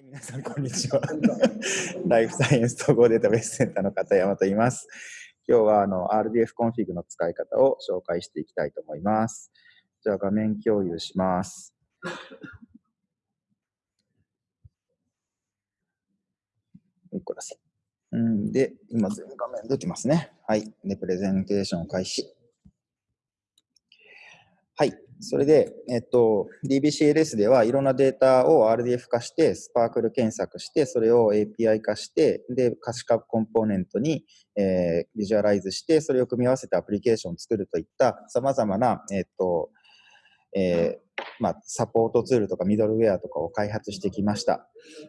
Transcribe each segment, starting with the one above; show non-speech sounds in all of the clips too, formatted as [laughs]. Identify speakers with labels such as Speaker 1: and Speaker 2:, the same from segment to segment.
Speaker 1: はい、皆さん、こんにちは。[laughs] [laughs] ライフサイエンス統合データベースセンターの片山と言います。今日はあの RDF コンフィグの使い方を紹介していきたいと思います。じゃあ、画面共有します。1個だせ。うんで、今全画面出てますね。はい。で、プレゼンテーション開始。はい。それで、えっと、DBCLS ではいろんなデータを RDF 化して、 SPARQL 検索して、それを API 化して、で、可視化コンポーネントに、えー、ビジュアライズして、それを組み合わせてアプリケーションを作るといった様々な、えっと、えー、まあ、サポートツールとかミドルウェアとかを開発してきました。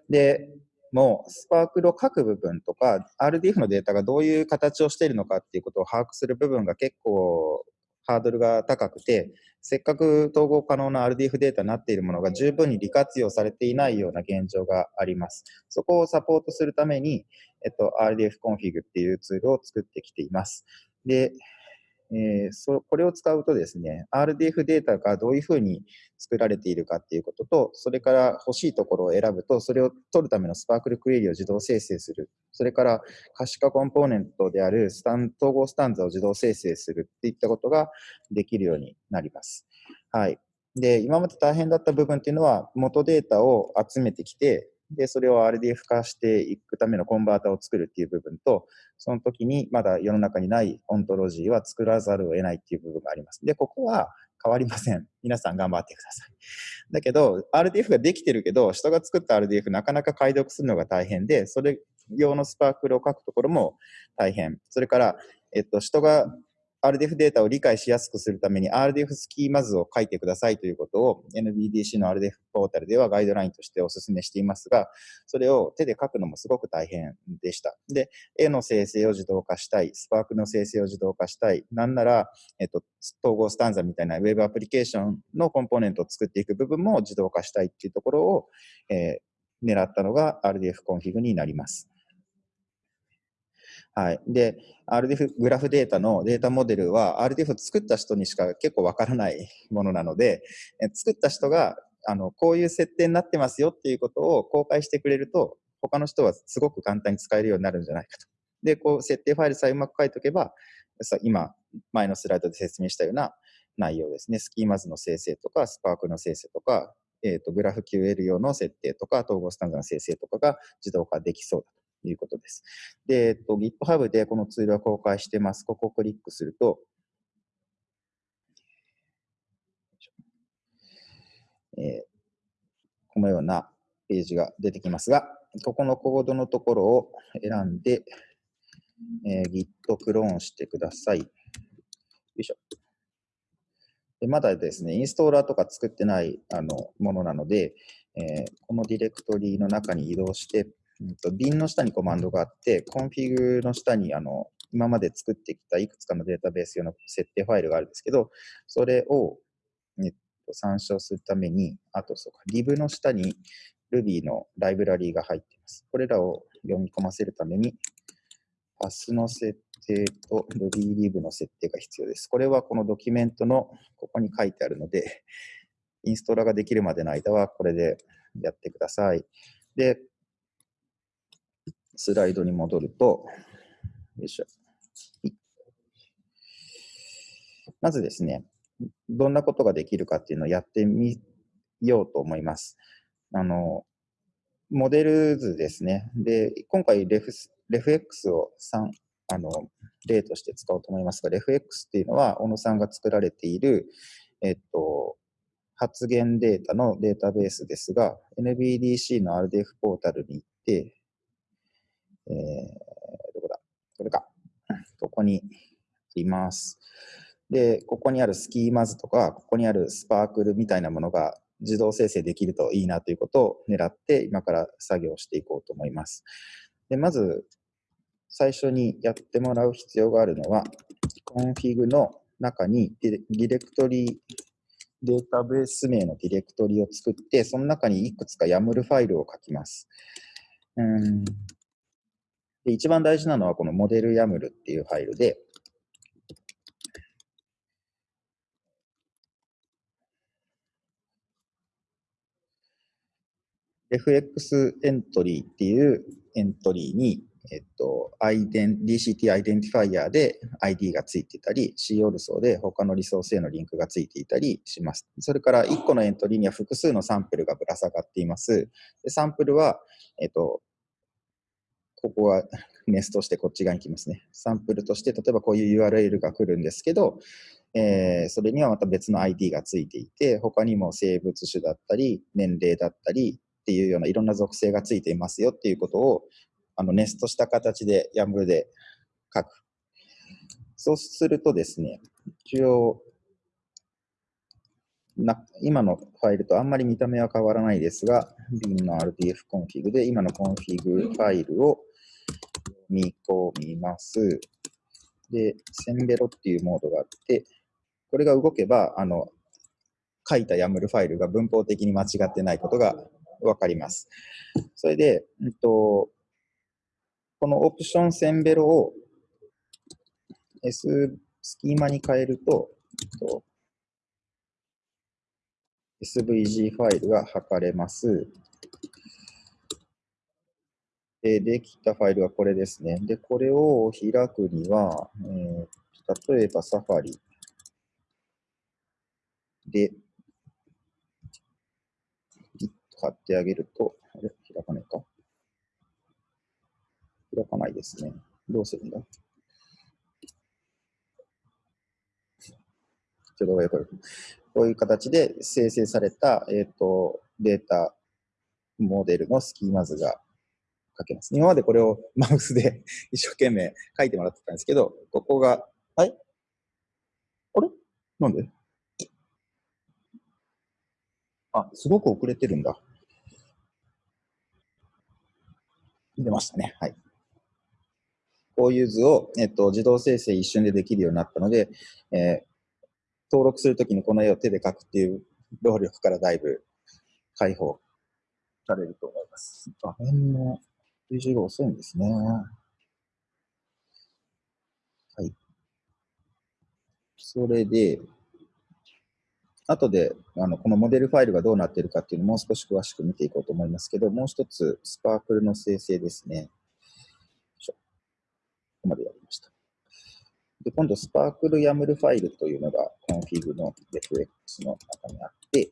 Speaker 1: で、もう、スパークルを書く部分とか、RDF のデータがどういう形をしているのかっていうことを把握する部分が結構ハードルが高くて、せっかく統合可能な RDF データになっているものが十分に利活用されていないような現状があります。そこをサポートするために、えっと、RDF コンフィグっていうツールを作ってきています。で、えー、そこれを使うとですね、RDF データがどういうふうに作られているかっていうことと、それから欲しいところを選ぶと、それを取るための SPARQL クエリを自動生成する。それから可視化コンポーネントであるスタン TogoStanza を自動生成するっていったことができるようになります。はい。で、今まで大変だった部分っていうのは、元データを集めてきて、で、それを RDF 化していくためのコンバーターを作るっていう部分と、その時にまだ世の中にないオントロジーは作らざるを得ないっていう部分があります。で、ここは変わりません。皆さん頑張ってください。だけど、RDF ができてるけど、人が作った RDF なかなか解読するのが大変で、それ用のスパークルを書くところも大変。それから、えっと、人が RDF データを理解しやすくするために RDF スキーマ図を書いてくださいということを NBDC の RDF ポータルではガイドラインとしてお勧めしていますが、それを手で書くのもすごく大変でした。で、絵の生成を自動化したい、 SPARQL の生成を自動化したい、なんなら、えっと、 TogoStanza みたいな Web アプリケーションのコンポーネントを作っていく部分も自動化したいっていうところを、えー、狙ったのが RDF コンフィグになります。はい。で、RDF グラフデータのデータモデルは RDF を作った人にしか結構わからない [laughs] ものなので、え作った人があのこういう設定になってますよっていうことを公開してくれると、他の人はすごく簡単に使えるようになるんじゃないかと。で、こう設定ファイルさえうまく書いておけば、今、前のスライドで説明したような内容ですね。スキーマズの生成とか、スパークの生成とか、えっ、ー、と、グラフ QL 用の設定とか、統合スタンダードの生成とかが自動化できそうだと。いうことです。で、えっと、GitHub でこのツールは公開してます。ここをクリックすると、えー、このようなページが出てきますが、ここのコードのところを選んで、えー、Git クローンしてください。よいしょ。でまだですね、インストーラーとか作ってないあのものなので、えー、このディレクトリの中に移動して、うんと、bin の下にコマンドがあって、コンフィグの下にあの今まで作ってきたいくつかのデータベース用の設定ファイルがあるんですけど、それを、えっと、参照するために、あとそうか、lib の下に Ruby のライブラリーが入っています。これらを読み込ませるために、パスの設定と RUBYLIB の設定が必要です。これはこのドキュメントのここに書いてあるので、インストーラができるまでの間はこれでやってください。で、スライドに戻ると、よいしょ。まずですね、どんなことができるかっていうのをやってみようと思います。あの、モデル図ですね。で、今回レフ、レフ X を3、あの、例として使おうと思いますが、レフ X っていうのは、小野さんが作られている、えっと、発言データのデータベースですが、NBDC の RDF ポータルに行って、えー、どこだ？これか。ここにいます。で、ここにあるスキーマズとか、ここにあるスパークルみたいなものが自動生成できるといいなということを狙って今から作業していこうと思います。でまず、最初にやってもらう必要があるのは、コンフィグの中にディレクトリデータベース名のディレクトリを作って、その中にいくつか YAML ファイルを書きます。うんで一番大事なのはこのモデル YAML っていうファイルで、fx エントリーっていうエントリーに、えっと、DCT アイデンティファイアで ID がついてたり、C オルソで他のリソースへのリンクがついていたりします。それから1個のエントリーには複数のサンプルがぶら下がっています。でサンプルは、えっと、ここはネストしてこっち側に来ますね。サンプルとして、例えばこういう URL が来るんですけど、えー、それにはまた別の ID がついていて、他にも生物種だったり、年齢だったりっていうようないろんな属性がついていますよっていうことを、あのネストした形で YAML で書く。そうするとですね、一応、な今のファイルとあんまり見た目は変わらないですが、bin の RDF コンフィグで今のコンフィグファイルを読み込みます。で、センベロっていうモードがあって、これが動けば、あの、書いた YAML ファイルが文法的に間違ってないことがわかります。それで、うんと、このオプションセンベロを S スキーマに変えると、えっと SVG ファイルが測れます。で、できたファイルはこれですね。で、これを開くには、えー、例えばサファリ。で、貼ってあげると、あれ？開かないか。開かないですね。どうするんだ？ちょっとこ、ういう形で生成された、えっ、ー、と、データモデルのスキーマ図が書けます。今までこれを [laughs] マウスで [laughs] 一生懸命書いてもらってたんですけど、ここが、はいあれ？なんで？あ、すごく遅れてるんだ。出ましたね。はい。こういう図を、えっと、自動生成一瞬でできるようになったので、えー、登録するときにこの絵を手で描くっていう労力からだいぶ解放されると思います。画面の数字が遅いんですね。はい。それで、後であのこのモデルファイルがどうなっているかっていうのをもう少し詳しく見ていこうと思いますけど、もう一つ、 SPARQL の生成ですね。ここまでやりました。で、今度、 SPARQL YAML ファイルというのが、コンフィグの RefEx の中にあって、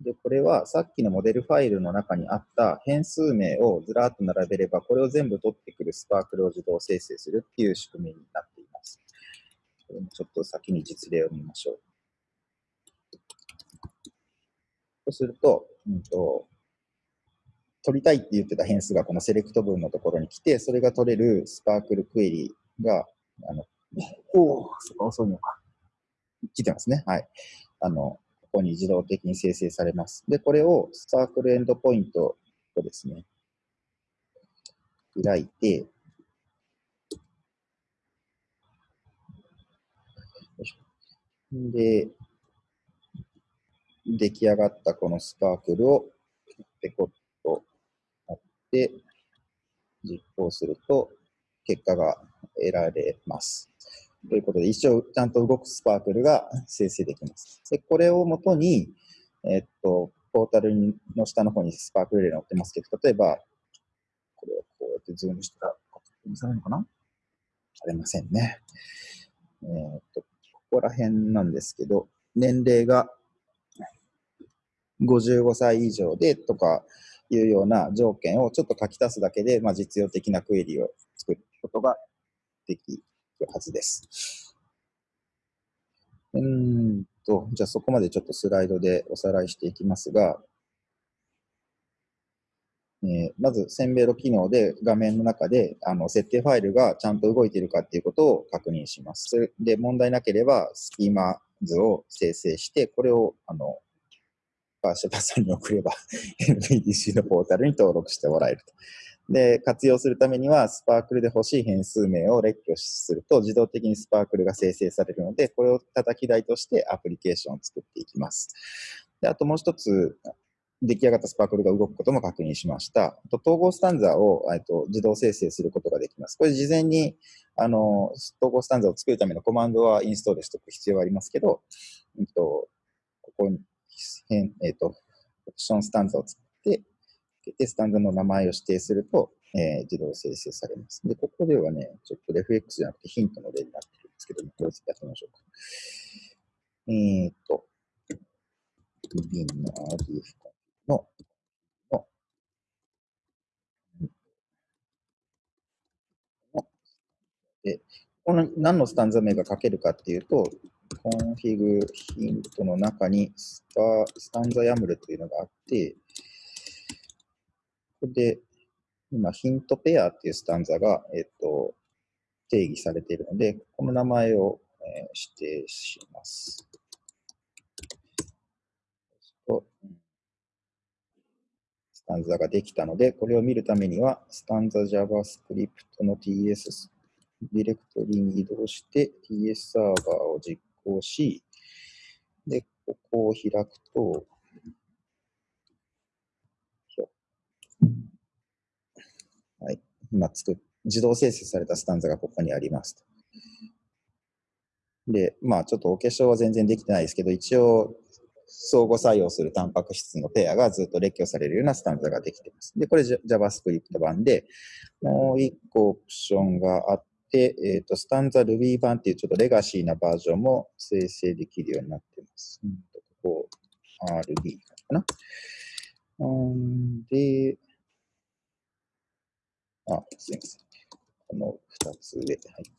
Speaker 1: で、これはさっきのモデルファイルの中にあった変数名をずらっと並べれば、これを全部取ってくるスパークルを自動生成するっていう仕組みになっています。ちょっと先に実例を見ましょう。そうすると、うんと、取りたいって言ってた変数がこのセレクト文のところに来て、それが取れるスパークルクエリが、あの、おお、そこ遅いのか。来てますね。はい。あの、こに自動的に生成されます。で、これをスパークルエンドポイントをですね、開いて、で、出来上がったこのスパークルをペコッと貼って実行すると結果が得られます。ということで、一応ちゃんと動く SPARQL が生成できます。で、これをもとに、えっと、ポータルの下の方に SPARQL 例載ってますけど、例えば、これをこうやってズームしたら、見されるのかな？されませんね。えー、っと、ここら辺なんですけど、年齢が55歳以上でとかいうような条件をちょっと書き足すだけで、まあ、実用的なクエリを作ることができるはずです。うんと、じゃあそこまでちょっとスライドでおさらいしていきますが、えー、まず、センベロ機能で画面の中であの設定ファイルがちゃんと動いているかっていうことを確認します。それで、問題なければスキーマ図を生成して、これをあのパーシャバさんに送れば [laughs] NBDC のポータルに登録してもらえると。で、活用するためには、スパークルで欲しい変数名を列挙すると、自動的にスパークルが生成されるので、これを叩き台としてアプリケーションを作っていきます。であともう一つ、出来上がったスパークルが動くことも確認しました。と統合スタンザーをと自動生成することができます。これ事前にあの統合スタンザを作るためのコマンドはインストールしておく必要はありますけど、えっと、ここに変、えっ、と、オプションスタンザを作って、けて、スタンザの名前を指定すると、えー、自動生成されます。で、ここではね、ちょっとレフ X じゃなくてヒントの例になってるんですけども、これやってみましょうか。えー、っと、ビンの RDF の、の、の、で、この何のスタンザ名が書けるかっていうと、コンフィグヒントの中にスタスタンザ YAML というのがあって、ここで今ヒントペアっていうスタンザが、えっと、定義されているので、この名前を、え、指定します。スタンザができたので、これを見るためには、スタンザ JavaScript の TS ディレクトリに移動して TS サーバーを実行し、で、ここを開くと、はい、今作っ、自動生成されたスタンザがここにあります。で、まあちょっとお化粧は全然できてないですけど、一応相互作用するタンパク質のペアがずっと列挙されるようなスタンザができています。で、これ JavaScript 版で、もう一個オプションがあって、えっ、ー、と、スタンザ Ruby 版っていうちょっとレガシーなバージョンも生成できるようになっています。ここ、RB かな。うんで、あ、すみません。この二つ上。はい。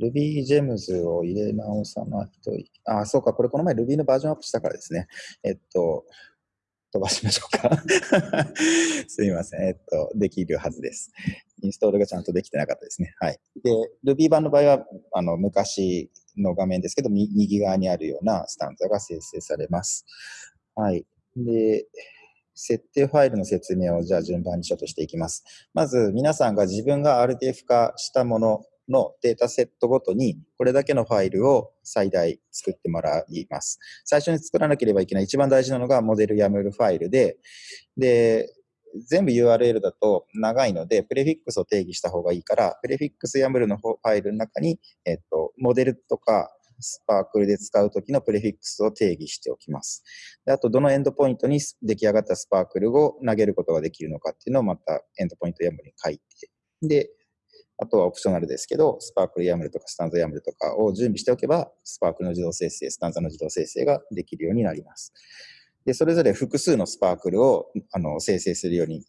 Speaker 1: Ruby Gems を入れ直さないといけあ、そうか、これこの前 Ruby のバージョンアップしたからですね。えっと、飛ばしましょうか。[laughs] すみません。えっと、できるはずです。インストールがちゃんとできてなかったですね。はい。で、Ruby 版の場合は、あの、昔の画面ですけど、右側にあるようなスタンザが生成されます。はい。で、設定ファイルの説明をじゃあ順番にちょっとしていきます。まず皆さんが自分が RTF 化したもののデータセットごとにこれだけのファイルを最大作ってもらいます。最初に作らなければいけない一番大事なのがモデル YAML ファイルで、で、全部 URL だと長いので、プレフィックスを定義した方がいいから、プレフィックス YAML のファイルの中に、えっと、モデルとかスパークルで使うときのプレフィックスを定義しておきます。であと、どのエンドポイントに出来上がったスパークルを投げることができるのかっていうのをまたエンドポイント YAML に書いて、で、あとはオプショナルですけど、スパークル YAML とかスタンザ YAML とかを準備しておけば、スパークルの自動生成、スタンザの自動生成ができるようになります。で、それぞれ複数のスパークルをあの生成するように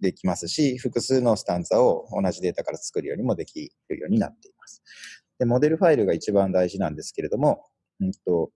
Speaker 1: できますし、複数のスタンザを同じデータから作るようにもできるようになっています。で、モデルファイルが一番大事なんですけれども、うんと、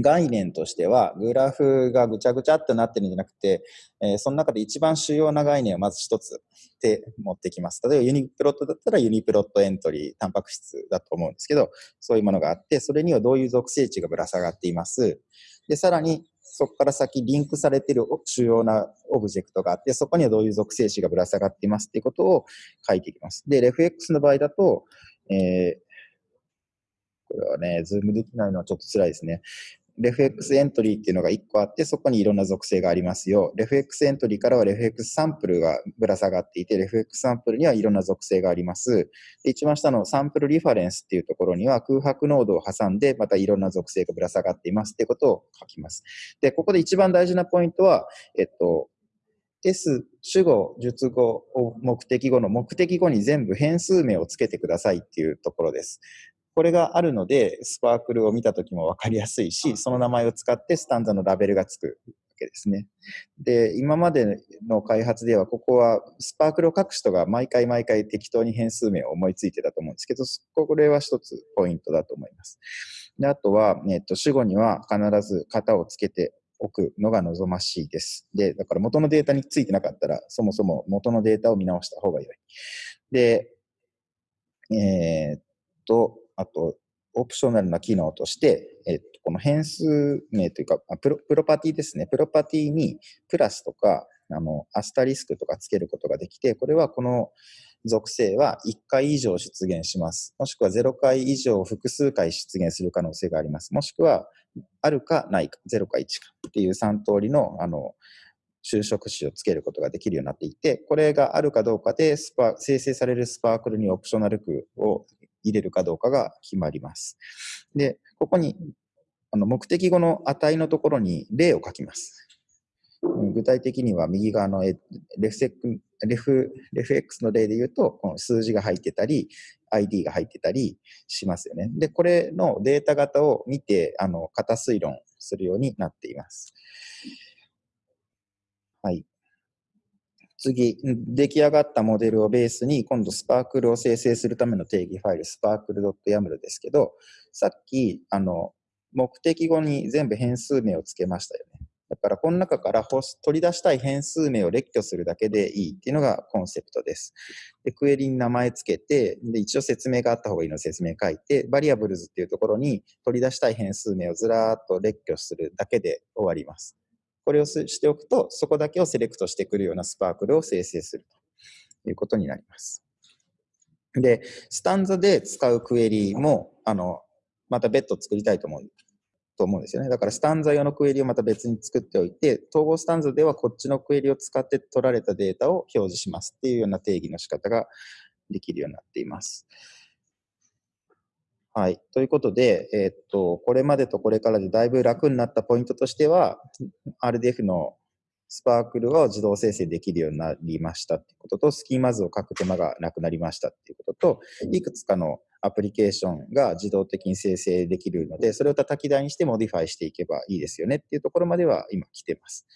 Speaker 1: 概念としては、グラフがぐちゃぐちゃってなってるんじゃなくて、えー、その中で一番主要な概念をまず一つで持ってきます。例えば UniProt だったら UniProt エントリー、タンパク質だと思うんですけど、そういうものがあって、それにはどういう属性値がぶら下がっています。で、さらに、そこから先リンクされている主要なオブジェクトがあって、そこにはどういう属性値がぶら下がっていますっていうことを書いていきます。で、 RefEx の場合だと、えー、これはね、ズームできないのはちょっと辛いですね。レフ X エントリーっていうのが1個あって、そこにいろんな属性がありますよ。レフ X エントリーからはレフ X サンプルがぶら下がっていて、レフ X サンプルにはいろんな属性があります。で一番下のサンプルリファレンスっていうところには空白ノードを挟んで、またいろんな属性がぶら下がっていますってことを書きます。で、ここで一番大事なポイントは、えっと、S、主語、述語、目的語の目的語に全部変数名をつけてくださいっていうところです。これがあるので、スパークルを見たときもわかりやすいし、その名前を使ってスタンザのラベルがつくわけですね。で、今までの開発では、ここはスパークルを書く人が毎回毎回適当に変数名を思いついてたと思うんですけど、これは一つポイントだと思います。であとは、えっと、主語には必ず型をつけておくのが望ましいです。で、だから元のデータについてなかったら、そもそも元のデータを見直した方が良い。で、えー、っと、あと、オプショナルな機能として、えっと、この変数名というかプロ、プロパティですね。プロパティにプラスとか、あの、アスタリスクとかつけることができて、これはこの属性は1回以上出現します。もしくは0回以上複数回出現する可能性があります。もしくは、あるかないか、0か1かっていう3通りの、あの、就職詞をつけることができるようになっていて、これがあるかどうかでスパ、生成されるスパークルにオプショナル句を入れるかどうかが決まります。で、ここにあの目的語の値のところに例を書きます。具体的には右側のレフセクレフレフ X の例で言うと、この数字が入ってたり、ID が入ってたりしますよね。で、これのデータ型を見て、あの、型推論するようになっています。はい。次、出来上がったモデルをベースに、今度スパークルを生成するための定義ファイル、スパークル .yaml ですけど、さっき、あの、目的語に全部変数名をつけましたよね。だから、この中から取り出したい変数名を列挙するだけでいいっていうのがコンセプトです。で、クエリに名前つけて、で、一応説明があった方がいいので説明書いて、バリアブルズっていうところに取り出したい変数名をずらーっと列挙するだけで終わります。これをしておくと、そこだけをセレクトしてくるようなスパークルを生成するということになります。で、スタンザで使うクエリも、あの、また別途作りたいと思うと思うんですよね。だからスタンザ用のクエリをまた別に作っておいて、統合スタンザではこっちのクエリを使って取られたデータを表示しますっていうような定義の仕方ができるようになっています。はい。ということで、えー、っと、これまでとこれからでだいぶ楽になったポイントとしては、RDF の SPARQL を自動生成できるようになりましたっていうことと、スキーマ図を書く手間がなくなりましたっていうことと、いくつかのアプリケーションが自動的に生成できるので、それを叩き台にしてモディファイしていけばいいですよねっていうところまでは今来てます。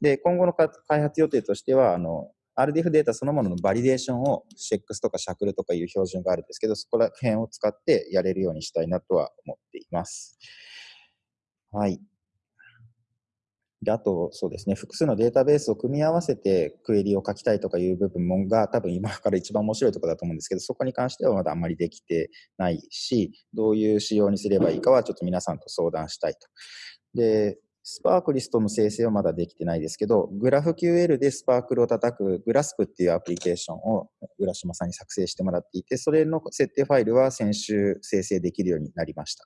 Speaker 1: で、今後の開発予定としては、あの、RDF データそのもののバリデーションを Sex とか SHACL とかいう標準があるんですけど、そこら辺を使ってやれるようにしたいなとは思っています。はい。で、あと、そうですね、複数のデータベースを組み合わせてクエリを書きたいとかいう部分もが多分今から一番面白いところだと思うんですけど、そこに関してはまだあんまりできてないし、どういう仕様にすればいいかはちょっと皆さんと相談したいと。で、スパークリストの生成はまだできてないですけど、グラフ QL でスパークルを叩くグラスプっていうアプリケーションを浦島さんに作成してもらっていて、それの設定ファイルは先週生成できるようになりました。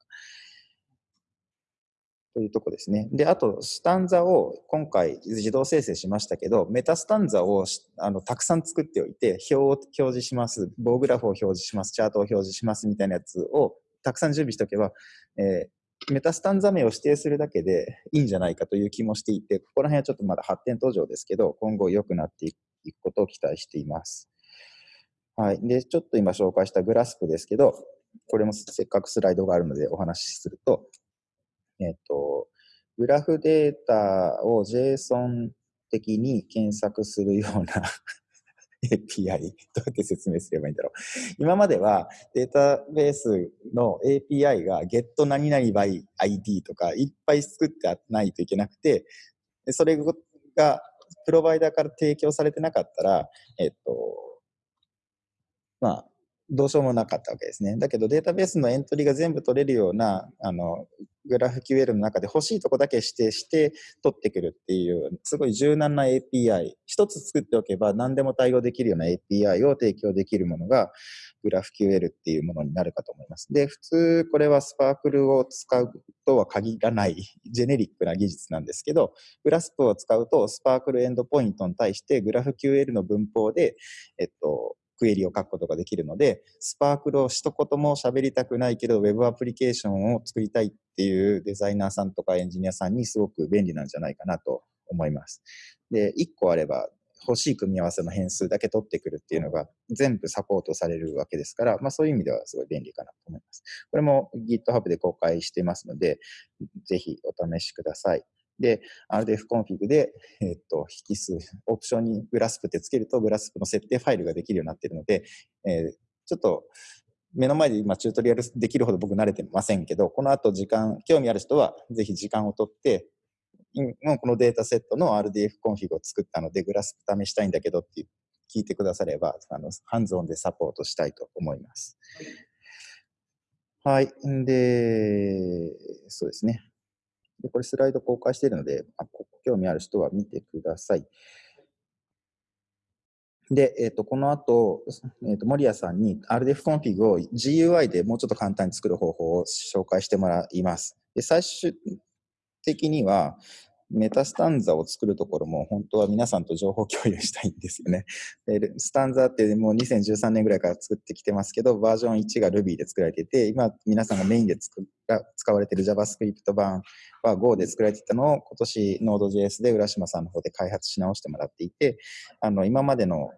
Speaker 1: というとこですね。で、あと、スタンザを今回自動生成しましたけど、メタスタンザをあのたくさん作っておいて、表を表示します、棒グラフを表示します、チャートを表示しますみたいなやつをたくさん準備しておけば、えー、メタスタンザ名を指定するだけでいいんじゃないかという気もしていて、ここら辺はちょっとまだ発展途上ですけど、今後良くなっていくことを期待しています。はい。で、ちょっと今紹介したグラスプですけど、これもせっかくスライドがあるのでお話しすると、えっ、と、グラフデータを JSON 的に検索するような [laughs] API、どうやって説明すればいいんだろう。今まではデータベースの API が get 何々 by ID とかいっぱい作ってないといけなくて、それがプロバイダーから提供されてなかったら、えっと、まあ、どうしようもなかったわけですね。だけどデータベースのエントリーが全部取れるような、あの、グラフ QL の中で欲しいとこだけ指定して取ってくるっていう、すごい柔軟な API、一つ作っておけば何でも対応できるような API を提供できるものが、グラフ QL っていうものになるかと思います。で、普通これはスパークルを使うとは限らないジェネリックな技術なんですけど、グラスプを使うとスパークルエンドポイントに対してグラフ QL の文法で、えっと、クエリを書くことができるので、スパークルを一言も喋りたくないけど、ウェブアプリケーションを作りたいっていうデザイナーさんとかエンジニアさんにすごく便利なんじゃないかなと思います。で、1個あれば欲しい組み合わせの変数だけ取ってくるっていうのが全部サポートされるわけですから、まあそういう意味ではすごい便利かなと思います。これも GitHub で公開してますので、ぜひお試しください。で、RDF Config で、えっと、引数、オプションに Grasp ってつけると、 Grasp の設定ファイルができるようになっているので、えー、ちょっと、目の前で今チュートリアルできるほど僕慣れてませんけど、この後時間、興味ある人はぜひ時間をとって、もうこのデータセットの RDF コンフィグを作ったので、 Grasp 試したいんだけどって聞いてくだされば、あの、ハンズオンでサポートしたいと思います。はい。んで、そうですね。で、これスライド公開しているので、あ興味ある人は見てください。で、えっ、ー、と、この後、えっ、ー、と、森谷さんに RDF コンフィグを GUI でもうちょっと簡単に作る方法を紹介してもらいます。で、最終的には、メタスタンザを作るところも本当は皆さんと情報共有したいんですよね。[laughs] でスタンザってもう2013年ぐらいから作ってきてますけど、バージョン1が Ruby で作られてて、今皆さんがメインで作使われている JavaScript 版は Go で作られてたのを今年 Node.js で浦島さんの方で開発し直してもらっていて、あの今までの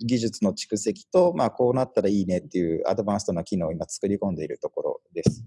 Speaker 1: 技術の蓄積と、まあ、こうなったらいいねっていうアドバンストな機能を今作り込んでいるところです。